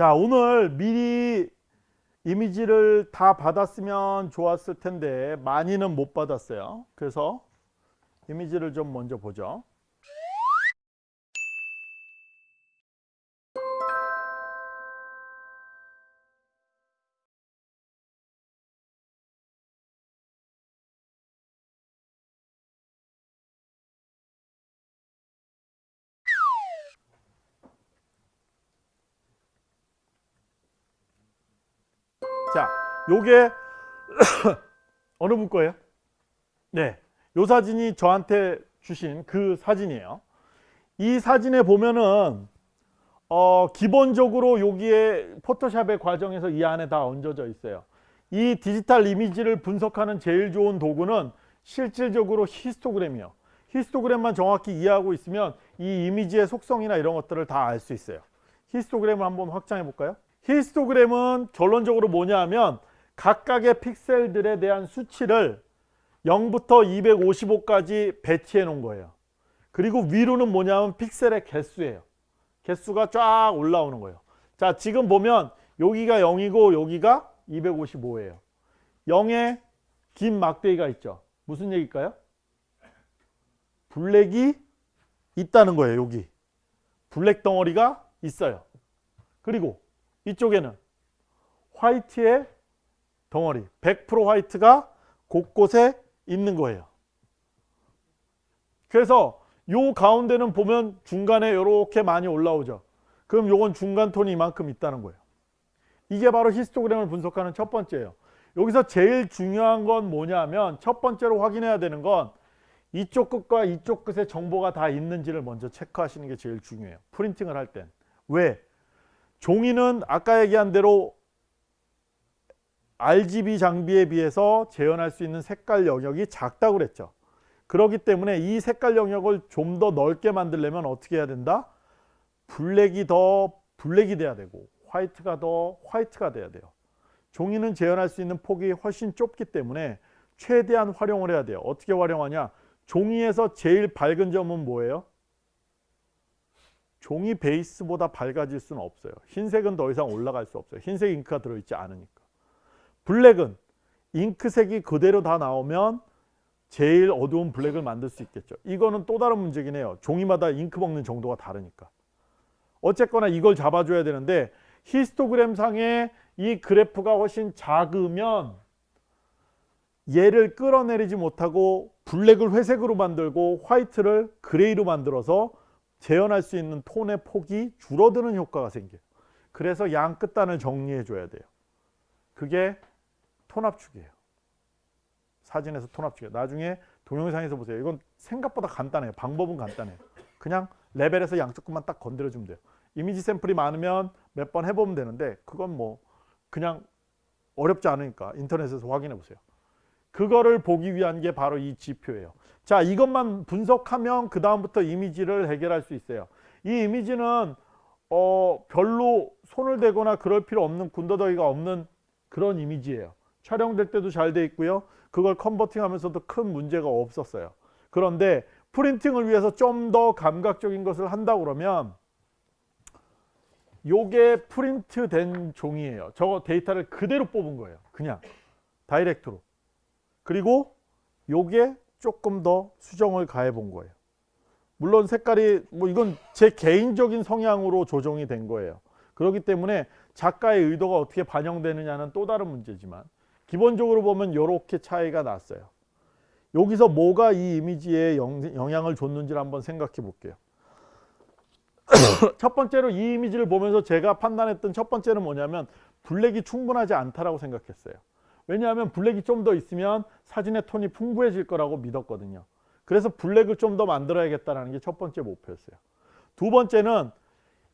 자 오늘 미리 이미지를 다 받았으면 좋았을 텐데 많이는 못 받았어요. 그래서 이미지를 좀 먼저 보죠. 자, 요게 어느 분 거예요? 네. 요 사진이 저한테 주신 그 사진이에요. 이 사진에 보면은 어, 기본적으로 여기에 포토샵의 과정에서 이 안에 다 얹어져 있어요. 이 디지털 이미지를 분석하는 제일 좋은 도구는 실질적으로 히스토그램이요. 히스토그램만 정확히 이해하고 있으면 이 이미지의 속성이나 이런 것들을 다 알 수 있어요. 히스토그램을 한번 확장해 볼까요? 히스토그램은 결론적으로 뭐냐 하면 각각의 픽셀들에 대한 수치를 0부터 255까지 배치해 놓은 거예요. 그리고 위로는 뭐냐면 픽셀의 개수예요. 개수가 쫙 올라오는 거예요. 자 지금 보면 여기가 0이고 여기가 255예요. 0에 긴 막대기가 있죠. 무슨 얘기일까요? 블랙이 있다는 거예요. 여기. 블랙 덩어리가 있어요. 그리고 이쪽에는 화이트의 덩어리 100% 화이트가 곳곳에 있는 거예요. 그래서 요 가운데는 보면 중간에 이렇게 많이 올라오죠. 그럼 요건 중간 톤이 이만큼 있다는 거예요. 이게 바로 히스토그램을 분석하는 첫 번째예요. 여기서 제일 중요한 건 뭐냐면 첫 번째로 확인해야 되는 건 이쪽 끝과 이쪽 끝에 정보가 다 있는지를 먼저 체크하시는 게 제일 중요해요. 프린팅을 할 땐. 왜? 종이는 아까 얘기한 대로 RGB 장비에 비해서 재현할 수 있는 색깔 영역이 작다고 그랬죠. 그렇기 때문에 이 색깔 영역을 좀 더 넓게 만들려면 어떻게 해야 된다? 블랙이 더 블랙이 돼야 되고 화이트가 더 화이트가 돼야 돼요. 종이는 재현할 수 있는 폭이 훨씬 좁기 때문에 최대한 활용을 해야 돼요. 어떻게 활용하냐? 종이에서 제일 밝은 점은 뭐예요? 종이 베이스보다 밝아질 수는 없어요. 흰색은 더 이상 올라갈 수 없어요. 흰색 잉크가 들어있지 않으니까. 블랙은 잉크색이 그대로 다 나오면 제일 어두운 블랙을 만들 수 있겠죠. 이거는 또 다른 문제긴 해요. 종이마다 잉크 먹는 정도가 다르니까. 어쨌거나 이걸 잡아줘야 되는데 히스토그램 상에 이 그래프가 훨씬 작으면 얘를 끌어내리지 못하고 black을 회색으로 만들고 white를 gray로 만들어서 재현할 수 있는 톤의 폭이 줄어드는 효과가 생겨요. 그래서 양 끝단을 정리해 줘야 돼요. 그게 톤압축이에요. 사진에서 톤압축이에요. 나중에 동영상에서 보세요. 이건 생각보다 간단해요. 방법은 간단해요. 그냥 레벨에서 양쪽 끝만 딱 건드려 주면 돼요. 이미지 샘플이 많으면 몇 번 해보면 되는데 그건 뭐 그냥 어렵지 않으니까 인터넷에서 확인해 보세요. 그거를 보기 위한 게 바로 이 지표예요. 자 이것만 분석하면 그 다음부터 이미지를 해결할 수 있어요. 이 이미지는 어, 별로 손을 대거나 그럴 필요 없는 군더더기가 없는 그런 이미지예요. 촬영될 때도 잘 돼 있고요. 그걸 컨버팅 하면서도 큰 문제가 없었어요. 그런데 프린팅을 위해서 좀 더 감각적인 것을 한다 그러면 요게 프린트 된 종이에요. 저거 데이터를 그대로 뽑은 거예요. 그냥 direct로. 그리고 요게 조금 더 수정을 가해 본 거예요. 물론 색깔이 뭐 이건 제 개인적인 성향으로 조정이 된 거예요. 그렇기 때문에 작가의 의도가 어떻게 반영되느냐는 또 다른 문제지만 기본적으로 보면 이렇게 차이가 났어요. 여기서 뭐가 이 이미지에 영향을 줬는지를 한번 생각해 볼게요. 첫 번째로 이 이미지를 보면서 제가 판단했던 첫 번째는 뭐냐면 블랙이 충분하지 않다라고 생각했어요. 왜냐하면 블랙이 좀 더 있으면 사진의 톤이 풍부해질 거라고 믿었거든요. 그래서 블랙을 좀 더 만들어야겠다는 게 첫 번째 목표였어요. 두 번째는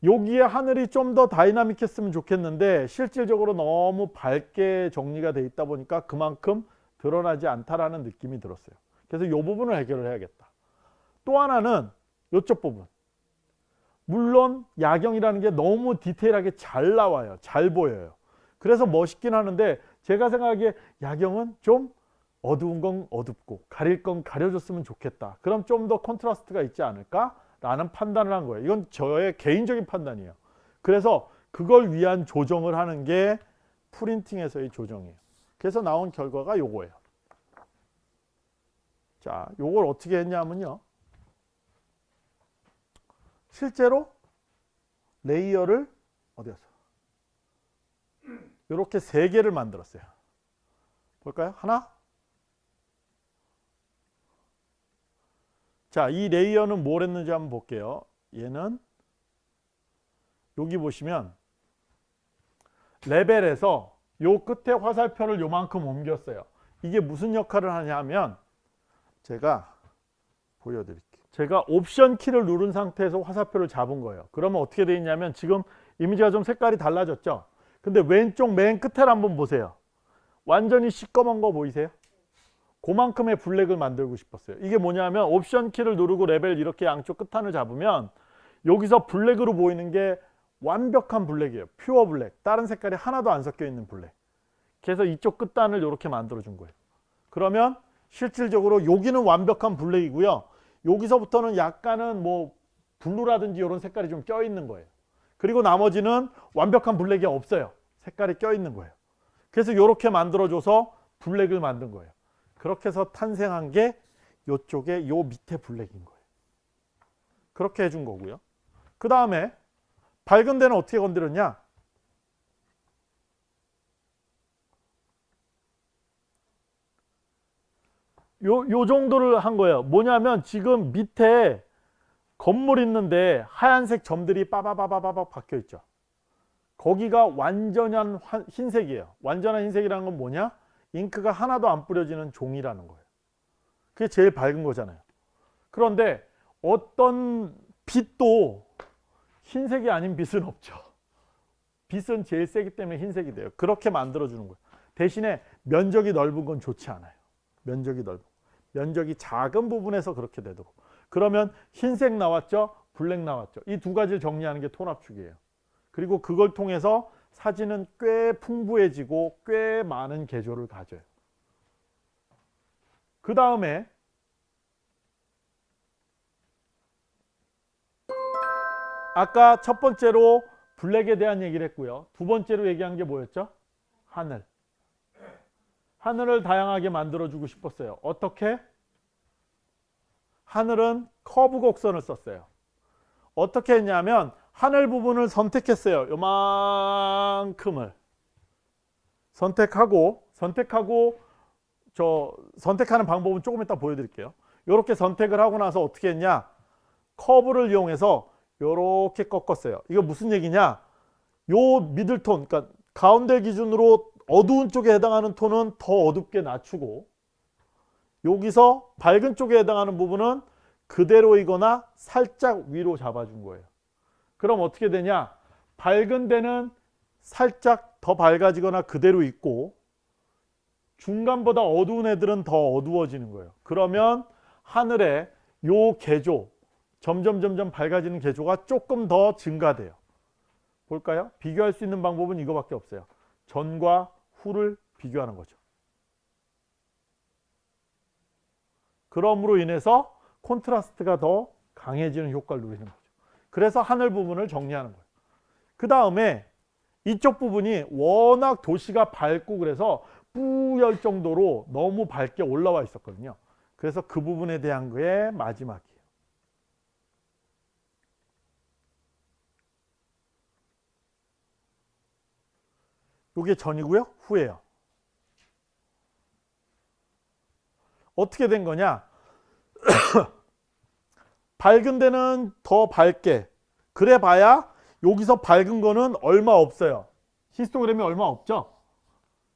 여기에 하늘이 좀 더 다이나믹했으면 좋겠는데 실질적으로 너무 밝게 정리가 돼 있다 보니까 그만큼 드러나지 않다라는 느낌이 들었어요. 그래서 이 부분을 해결을 해야겠다. 또 하나는 이쪽 부분. 물론 야경이라는 게 너무 디테일하게 잘 나와요. 잘 보여요. 그래서 멋있긴 하는데 제가 생각하기에 야경은 좀 어두운 건 어둡고 가릴 건 가려줬으면 좋겠다. 그럼 좀 더 컨트라스트가 있지 않을까? 라는 판단을 한 거예요. 이건 저의 개인적인 판단이에요. 그래서 그걸 위한 조정을 하는 게 printing에서의 조정이에요. 그래서 나온 결과가 요거예요. 자, 요걸 어떻게 했냐면요. 실제로 layer를 어디 갔어? 이렇게 세 개를 만들었어요. 볼까요? 하나. 자, 이 layer는 뭘 했는지 한번 볼게요. 얘는 여기 보시면 레벨에서 요 끝에 화살표를 요만큼 옮겼어요. 이게 무슨 역할을 하냐면 제가 보여드릴게요. 제가 옵션 키를 누른 상태에서 화살표를 잡은 거예요. 그러면 어떻게 되어 있냐면 지금 이미지가 좀 색깔이 달라졌죠. 근데 왼쪽 맨 끝을 한번 보세요. 완전히 시꺼먼 거 보이세요? 그만큼의 블랙을 만들고 싶었어요. 이게 뭐냐면 옵션 키를 누르고 레벨 이렇게 양쪽 끝단을 잡으면 여기서 블랙으로 보이는 게 완벽한 블랙이에요. pure black. 다른 색깔이 하나도 안 섞여 있는 블랙. 그래서 이쪽 끝단을 이렇게 만들어 준 거예요. 그러면 실질적으로 여기는 완벽한 블랙이고요. 여기서부터는 약간은 뭐 블루라든지 이런 색깔이 좀 껴 있는 거예요. 그리고 나머지는 완벽한 블랙이 없어요. 색깔이 껴 있는 거예요. 그래서 이렇게 만들어줘서 블랙을 만든 거예요. 그렇게 해서 탄생한 게 이쪽에 요 밑에 블랙인 거예요. 그렇게 해준 거고요. 그 다음에 밝은 데는 어떻게 건드렸냐? 요, 요 정도를 한 거예요. 뭐냐면 지금 밑에 건물 있는데 하얀색 점들이 빠바바바바박 박혀 있죠. 거기가 완전한 흰색이에요. 완전한 흰색이라는 건 뭐냐? 잉크가 하나도 안 뿌려지는 종이라는 거예요. 그게 제일 밝은 거잖아요. 그런데 어떤 빛도 흰색이 아닌 빛은 없죠. 빛은 제일 세기 때문에 흰색이 돼요. 그렇게 만들어 주는 거예요. 대신에 면적이 넓은 건 좋지 않아요. 면적이 넓은 면적이 작은 부분에서 그렇게 되도록 그러면 흰색 나왔죠 블랙 나왔죠 이 두 가지를 정리하는 게 톤압축이에요 그리고 그걸 통해서 사진은 꽤 풍부해지고 꽤 많은 개조를 가져요 그 다음에 아까 첫 번째로 블랙에 대한 얘기를 했고요 두 번째로 얘기한 게 뭐였죠 하늘 하늘을 다양하게 만들어주고 싶었어요. 어떻게? 하늘은 커브 곡선을 썼어요. 어떻게 했냐면 하늘 부분을 선택했어요. 요만큼을 선택하고 선택하고 저 선택하는 방법은 조금 이따 보여드릴게요. 이렇게 선택을 하고 나서 어떻게 했냐? 커브를 이용해서 이렇게 꺾었어요. 이거 무슨 얘기냐? 요 미들톤, 그러니까 가운데 기준으로 어두운 쪽에 해당하는 톤은 더 어둡게 낮추고 여기서 밝은 쪽에 해당하는 부분은 그대로이거나 살짝 위로 잡아준 거예요. 그럼 어떻게 되냐? 밝은 데는 살짝 더 밝아지거나 그대로 있고 중간보다 어두운 애들은 더 어두워지는 거예요. 그러면 하늘에 요 개조 점점 점점 밝아지는 개조가 조금 더 증가돼요. 볼까요? 비교할 수 있는 방법은 이거밖에 없어요. 전과 후를 비교하는 거죠. 그럼으로 인해서 콘트라스트가 더 강해지는 효과를 누리는 거죠. 그래서 하늘 부분을 정리하는 거예요. 그 다음에 이쪽 부분이 워낙 도시가 밝고 그래서 뿌열 정도로 너무 밝게 올라와 있었거든요. 그래서 그 부분에 대한 거에 마지막이에요. 이게 전이고요. 후예요. 어떻게 된 거냐? 밝은 데는 더 밝게 그래 봐야 여기서 밝은 거는 얼마 없어요. 히스토그램이 얼마 없죠.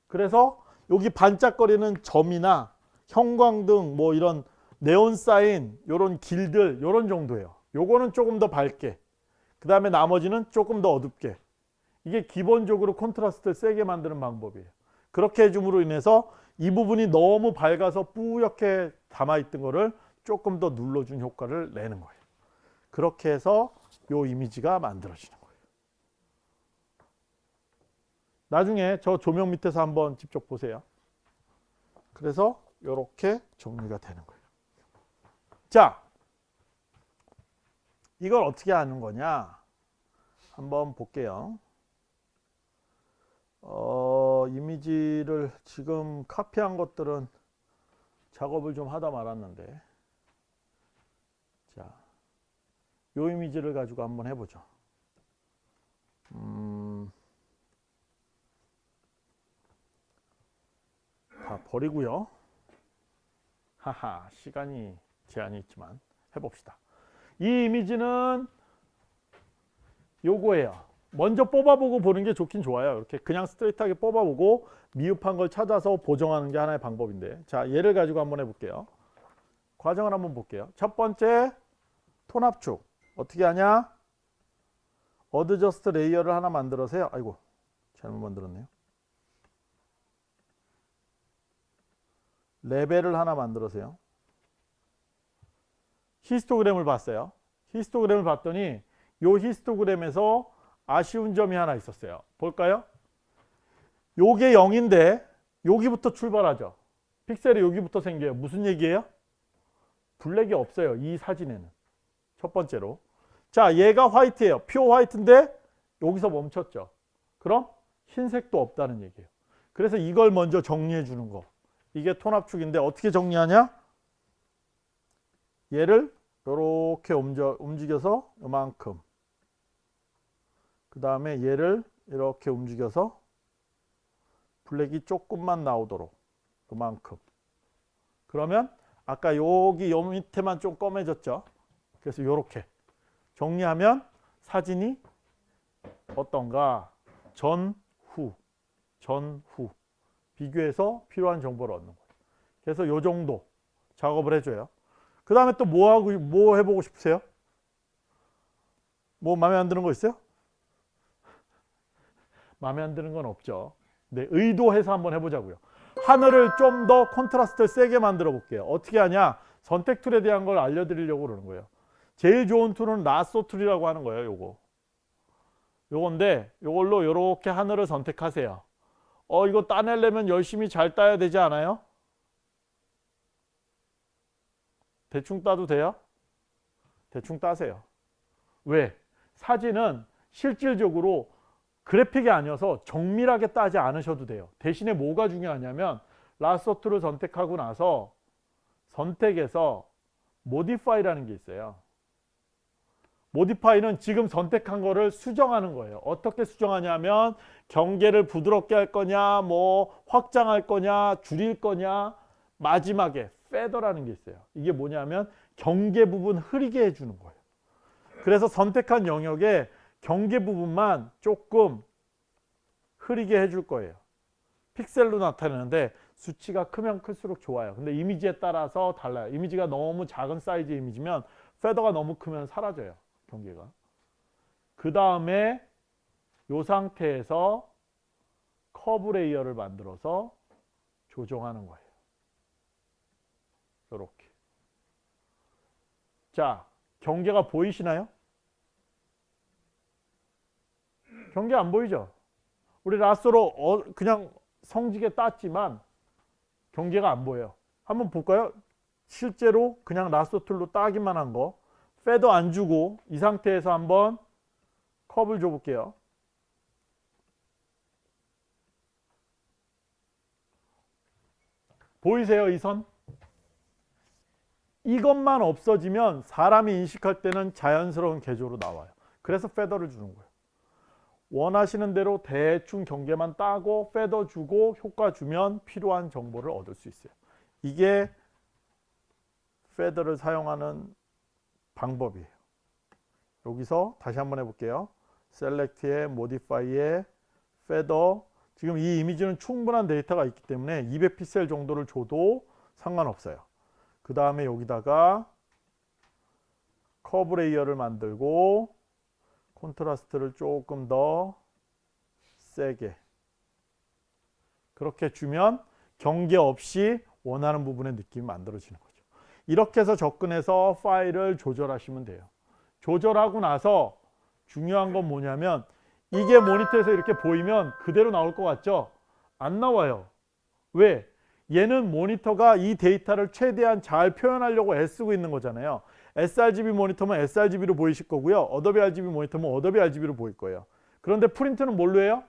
그래서 여기 반짝거리는 점이나 형광등 뭐 이런 네온 사인 요런 길들 요런 정도예요. 요거는 조금 더 밝게 그 다음에 나머지는 조금 더 어둡게 이게 기본적으로 콘트라스트를 세게 만드는 방법이에요. 그렇게 해줌으로 인해서 이 부분이 너무 밝아서 뿌옇게 담아 있던 거를 조금 더 눌러준 효과를 내는 거예요. 그렇게 해서 이 이미지가 만들어지는 거예요. 나중에 저 조명 밑에서 한번 직접 보세요. 그래서 이렇게 정리가 되는 거예요. 자, 이걸 어떻게 하는 거냐? 한번 볼게요. 어, 이미지를 지금 카피한 것들은 작업을 좀 하다 말았는데 자, 요 이미지를 가지고 한번 해보죠. 음, 다 버리고요. 하하, 시간이 제한이 있지만 해봅시다. 이 이미지는 요거예요. 먼저 뽑아보고 보는 게 좋긴 좋아요. 이렇게 그냥 스트레이트하게 뽑아보고 미흡한 걸 찾아서 보정하는 게 하나의 방법인데 자 얘를 가지고 한번 해볼게요. 과정을 한번 볼게요. 첫 번째 톤 압축 어떻게 하냐? adjust layer를 하나 만들어서요. 아이고 잘못 만들었네요. 레벨을 하나 만들어서요. 히스토그램을 봤어요. 히스토그램을 봤더니 요 히스토그램에서 아쉬운 점이 하나 있었어요. 볼까요? 요게 0인데 여기부터 출발하죠. 픽셀이 여기부터 생겨요. 무슨 얘기예요? 블랙이 없어요. 이 사진에는. 첫 번째로. 자, 얘가 화이트예요. 퓨어 화이트인데 여기서 멈췄죠. 그럼 흰색도 없다는 얘기예요. 그래서 이걸 먼저 정리해 주는 거. 이게 톤 압축인데 어떻게 정리하냐? 얘를 이렇게 움직여서 이만큼 그 다음에 얘를 이렇게 움직여서 블랙이 조금만 나오도록 그만큼 그러면 아까 여기 요 밑에만 좀 검해졌죠 그래서 이렇게 정리하면 사진이 어떤가 전후 전후 비교해서 필요한 정보를 얻는 거예요 그래서 요 정도 작업을 해줘요 그 다음에 또 뭐 하고 뭐 해보고 싶으세요? 뭐 마음에 안 드는 거 있어요? 마음에 안 드는 건 없죠. 네, 의도해서 한번 해보자고요. 하늘을 좀 더 콘트라스트를 세게 만들어 볼게요. 어떻게 하냐? 선택 툴에 대한 걸 알려드리려고 그러는 거예요. 제일 좋은 tool은 lasso tool이라고 하는 거예요. 요거. 요건데 요걸로 요렇게 하늘을 선택하세요. 어 이거 따내려면 열심히 잘 따야 되지 않아요? 대충 따도 돼요? 대충 따세요. 왜? 사진은 실질적으로 그래픽이 아니어서 정밀하게 따지 않으셔도 돼요. 대신에 뭐가 중요하냐면 lasso tool을 선택하고 나서 선택에서 modify라는 게 있어요. modify는 지금 선택한 거를 수정하는 거예요. 어떻게 수정하냐면 경계를 부드럽게 할 거냐, 뭐 확장할 거냐, 줄일 거냐, 마지막에 feather라는 게 있어요. 이게 뭐냐면 경계 부분 흐리게 해주는 거예요. 그래서 선택한 영역에 경계 부분만 조금 흐리게 해줄 거예요. 픽셀로 나타내는데 수치가 크면 클수록 좋아요. 근데 이미지에 따라서 달라요. 이미지가 너무 작은 사이즈 이미지면 feather가 너무 크면 사라져요. 경계가. 그 다음에 이 상태에서 curve layer를 만들어서 조정하는 거예요. 이렇게. 자, 경계가 보이시나요? 경계 안 보이죠? 우리 lasso로 어, 그냥 성기게 땄지만 경계가 안 보여요. 한번 볼까요? 실제로 그냥 lasso tool로 따기만 한 거. feather 안 주고 이 상태에서 한번 curve를 줘볼게요. 보이세요? 이 선? 이것만 없어지면 사람이 인식할 때는 자연스러운 계조로 나와요. 그래서 feather를 주는 거예요. 원하시는 대로 대충 경계만 따고 feather 주고 효과 주면 필요한 정보를 얻을 수 있어요. 이게 feather를 사용하는 방법이에요. 여기서 다시 한번 해볼게요. select에 modify에 feather 지금 이 이미지는 충분한 데이터가 있기 때문에 200픽셀 정도를 줘도 상관없어요. 그 다음에 여기다가 curve layer를 만들고 콘트라스트를 조금 더 세게 그렇게 주면 경계 없이 원하는 부분의 느낌이 만들어지는 거죠. 이렇게 해서 접근해서 파일을 조절하시면 돼요. 조절하고 나서 중요한 건 뭐냐면 이게 모니터에서 이렇게 보이면 그대로 나올 것 같죠? 안 나와요. 왜? 얘는 모니터가 이 데이터를 최대한 잘 표현하려고 애쓰고 있는 거잖아요. sRGB 모니터면 sRGB로 보이실 거고요. 어도비 RGB 모니터면 어도비 RGB로 보일 거예요. 그런데 프린트는 뭘로 해요?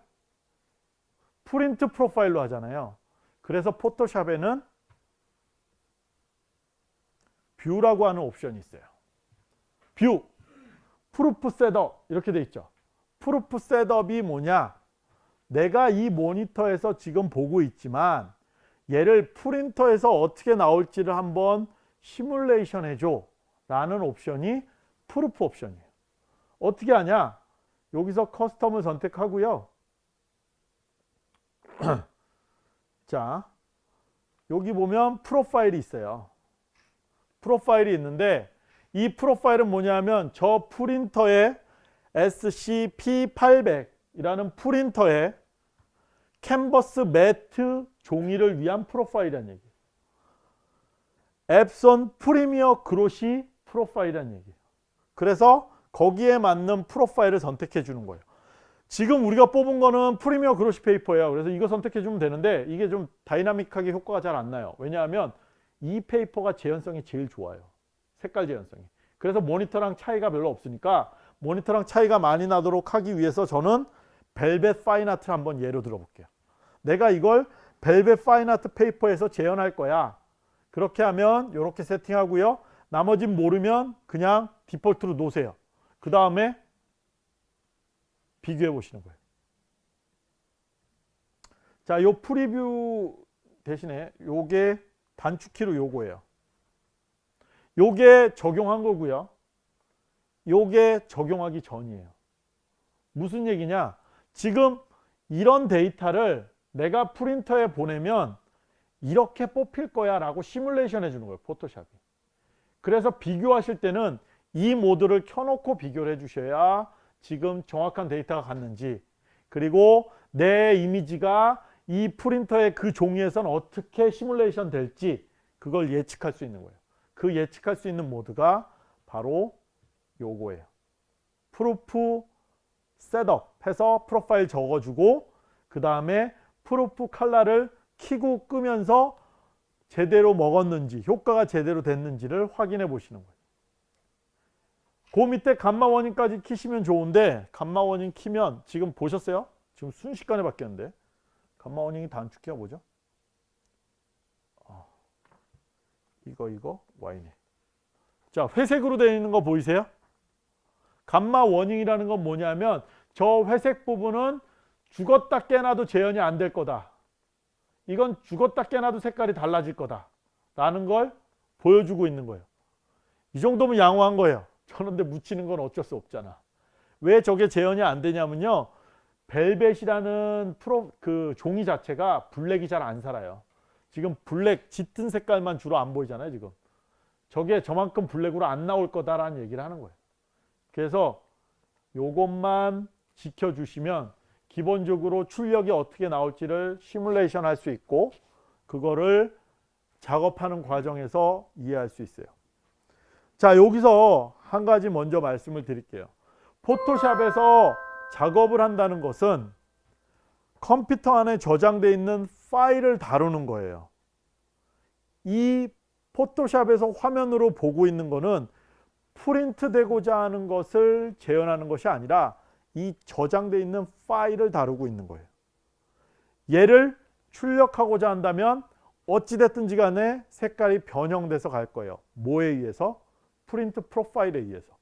프린트 프로파일로 하잖아요. 그래서 포토샵에는 view라고 하는 옵션이 있어요. View, Proof Setup 이렇게 돼 있죠. Proof Setup이 뭐냐? 내가 이 모니터에서 지금 보고 있지만 얘를 프린터에서 어떻게 나올지를 한번 시뮬레이션 해줘 라는 옵션이 proof 옵션이에요. 어떻게 하냐? 여기서 Custom을 선택하고요. 자, 여기 보면 프로파일이 있어요. 프로파일이 있는데 이 프로파일은 뭐냐면 저 프린터의 SCP-800이라는 프린터의 캔버스 매트 종이를 위한 프로파일이라는 얘기예요. 엡손 Premier Glossy 프로파일이라는 얘기예요. 그래서 거기에 맞는 프로파일을 선택해 주는 거예요. 지금 우리가 뽑은 거는 Premier Glossy Paper예요. 그래서 이거 선택해 주면 되는데 이게 좀 다이나믹하게 효과가 잘 안 나요. 왜냐하면 이 paper가 재현성이 제일 좋아요. 색깔 재현성이. 그래서 모니터랑 차이가 별로 없으니까 모니터랑 차이가 많이 나도록 하기 위해서 저는 Velvet Fine Art를 한번 예로 들어볼게요. 내가 이걸 Velvet Fine Art Paper에서 재현할 거야. 그렇게 하면 이렇게 세팅하고요. 나머진 모르면 그냥 디폴트로 놓으세요. 그 다음에 비교해 보시는 거예요. 자, 요 preview 대신에 요게 단축키로 요거예요. 요게 적용한 거고요. 요게 적용하기 전이에요. 무슨 얘기냐? 지금 이런 데이터를 내가 프린터에 보내면 이렇게 뽑힐 거야 라고 시뮬레이션 해주는 거예요. 포토샵이. 그래서 비교하실 때는 이 모드를 켜놓고 비교를 해주셔야 지금 정확한 데이터가 갔는지 그리고 내 이미지가 이 프린터의 그 종이에선 어떻게 시뮬레이션 될지 그걸 예측할 수 있는 거예요. 그 예측할 수 있는 모드가 바로 요거예요. Proof Setup 해서 프로파일 적어주고 그 다음에 프루프 칼라를 키고 끄면서 제대로 먹었는지 효과가 제대로 됐는지를 확인해 보시는 거예요. 그 밑에 Gamut Warning까지 키시면 좋은데 Gamut Warning 키면 지금 보셨어요? 지금 순식간에 바뀌었는데 감마 원인이 단축키가 뭐죠? 어, 이거 이거 Y네. 자 회색으로 되어 있는 거 보이세요? 감마 워닝이라는 건 뭐냐면 저 회색 부분은 죽었다 깨나도 재현이 안 될 거다. 이건 죽었다 깨나도 색깔이 달라질 거다. 라는 걸 보여주고 있는 거예요. 이 정도면 양호한 거예요. 저런데 묻히는 건 어쩔 수 없잖아. 왜 저게 재현이 안 되냐면요. 벨벳이라는 프로 그 종이 자체가 블랙이 잘 안 살아요. 지금 블랙 짙은 색깔만 주로 안 보이잖아요, 지금. 저게 저만큼 블랙으로 안 나올 거다라는 얘기를 하는 거예요. 그래서 요것만 지켜주시면 기본적으로 출력이 어떻게 나올지를 시뮬레이션 할 수 있고 그거를 작업하는 과정에서 이해할 수 있어요. 자 여기서 한 가지 먼저 말씀을 드릴게요. 포토샵에서 작업을 한다는 것은 컴퓨터 안에 저장되어 있는 파일을 다루는 거예요. 이 포토샵에서 화면으로 보고 있는 거는 프린트 되고자 하는 것을 재현하는 것이 아니라 이 저장되어 있는 파일을 다루고 있는 거예요. 얘를 출력하고자 한다면 어찌됐든지 간에 색깔이 변형돼서 갈 거예요. 뭐에 의해서? 프린트 프로파일에 의해서.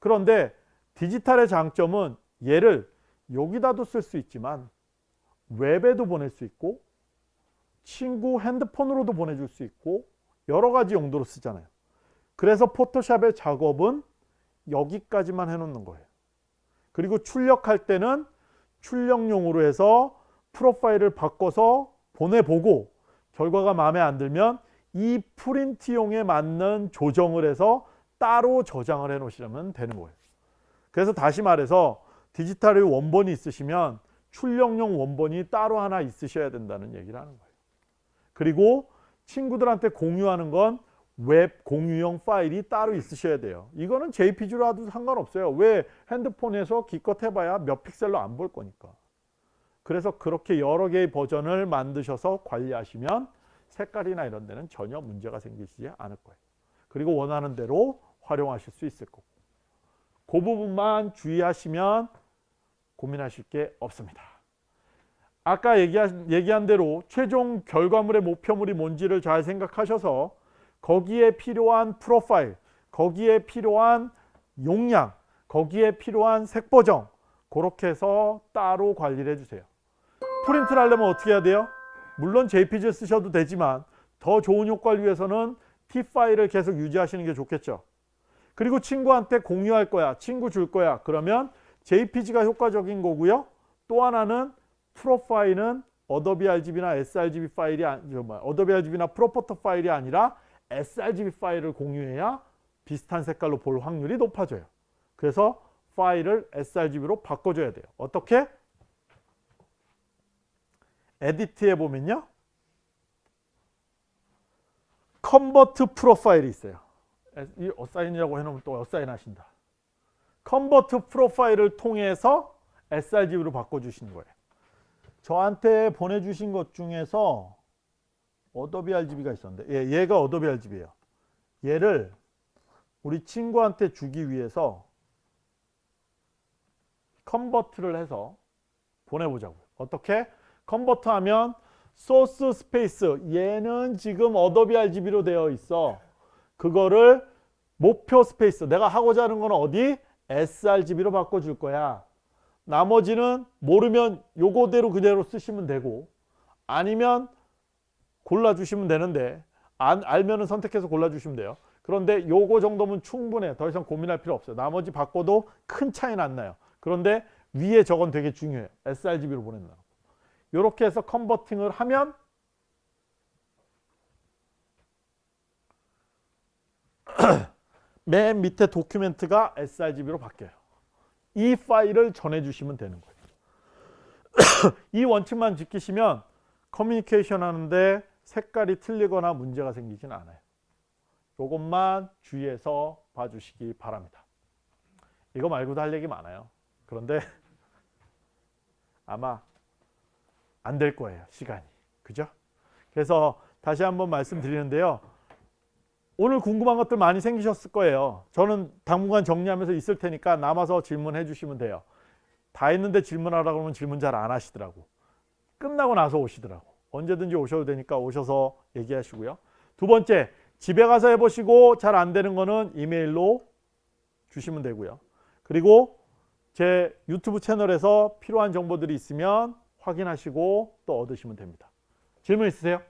그런데 디지털의 장점은 얘를 여기다도 쓸 수 있지만 웹에도 보낼 수 있고 친구 핸드폰으로도 보내줄 수 있고 여러 가지 용도로 쓰잖아요. 그래서 포토샵의 작업은 여기까지만 해놓는 거예요. 그리고 출력할 때는 출력용으로 해서 프로파일을 바꿔서 보내보고 결과가 마음에 안 들면 이 프린트용에 맞는 조정을 해서 따로 저장을 해 놓으시면 되는 거예요. 그래서 다시 말해서 디지털의 원본이 있으시면 출력용 원본이 따로 하나 있으셔야 된다는 얘기를 하는 거예요. 그리고 친구들한테 공유하는 건 웹 공유용 파일이 따로 있으셔야 돼요. 이거는 JPG로 하도 상관없어요. 왜 핸드폰에서 기껏 해봐야 몇 픽셀로 안 볼 거니까. 그래서 그렇게 여러 개의 버전을 만드셔서 관리하시면 색깔이나 이런 데는 전혀 문제가 생기지 않을 거예요. 그리고 원하는 대로 활용하실 수 있을 거고. 그 부분만 주의하시면 고민하실 게 없습니다. 아까 얘기한, 얘기한 대로 최종 결과물의 목표물이 뭔지를 잘 생각하셔서 거기에 필요한 프로파일, 거기에 필요한 용량, 거기에 필요한 색 보정 그렇게 해서 따로 관리를 해주세요. 프린트를 하려면 어떻게 해야 돼요? 물론 JPG 쓰셔도 되지만 더 좋은 효과를 위해서는 TIFF 파일을 계속 유지하시는 게 좋겠죠. 그리고 친구한테 공유할 거야. 친구 줄 거야. 그러면 JPG가 효과적인 거고요. 또 하나는 프로파일은 어도비 RGB나 sRGB 파일이 아니, 뭐, 어도비 RGB나 ProPhoto 파일이 아니라 sRGB 파일을 공유해야 비슷한 색깔로 볼 확률이 높아져요. 그래서 파일을 sRGB로 바꿔줘야 돼요. 어떻게? Edit에 보면요. Convert Profile이 있어요. 이 Assign이라고 해놓으면 또 assign 하신다. Convert Profile을 통해서 sRGB로 바꿔주시는 거예요. 저한테 보내주신 것 중에서 어도비 RGB가 있었는데 예, 얘가 어도비 RGB예요. 얘를 우리 친구한테 주기 위해서 convert를 해서 보내보자고요. 어떻게? convert 하면 Source Space 얘는 지금 어도비 RGB로 되어 있어. 그거를 목표 space 내가 하고자 하는 건 어디? sRGB로 바꿔줄 거야. 나머지는 모르면 요거대로 그대로 쓰시면 되고 아니면 골라주시면 되는데 안, 알면은 선택해서 골라주시면 돼요. 그런데 요거 정도면 충분해. 더 이상 고민할 필요 없어요. 나머지 바꿔도 큰 차이는 안 나요. 그런데 위에 저건 되게 중요해요. sRGB로 보낸다. 이렇게 해서 컨버팅을 하면 맨 밑에 도큐멘트가 sRGB로 바뀌어요. 이 파일을 전해주시면 되는 거예요. 이 원칙만 지키시면 커뮤니케이션 하는데 색깔이 틀리거나 문제가 생기진 않아요. 이것만 주의해서 봐주시기 바랍니다. 이거 말고도 할 얘기 많아요. 그런데 아마 안 될 거예요. 시간이. 그죠? 그래서 다시 한번 말씀드리는데요. 오늘 궁금한 것들 많이 생기셨을 거예요. 저는 당분간 정리하면서 있을 테니까 남아서 질문해 주시면 돼요. 다 했는데 질문하라고 그러면 질문 잘 안 하시더라고. 끝나고 나서 오시더라고. 언제든지 오셔도 되니까 오셔서 얘기하시고요. 두 번째, 집에 가서 해보시고 잘 안 되는 거는 이메일로 주시면 되고요. 그리고 제 유튜브 채널에서 필요한 정보들이 있으면 확인하시고 또 얻으시면 됩니다. 질문 있으세요?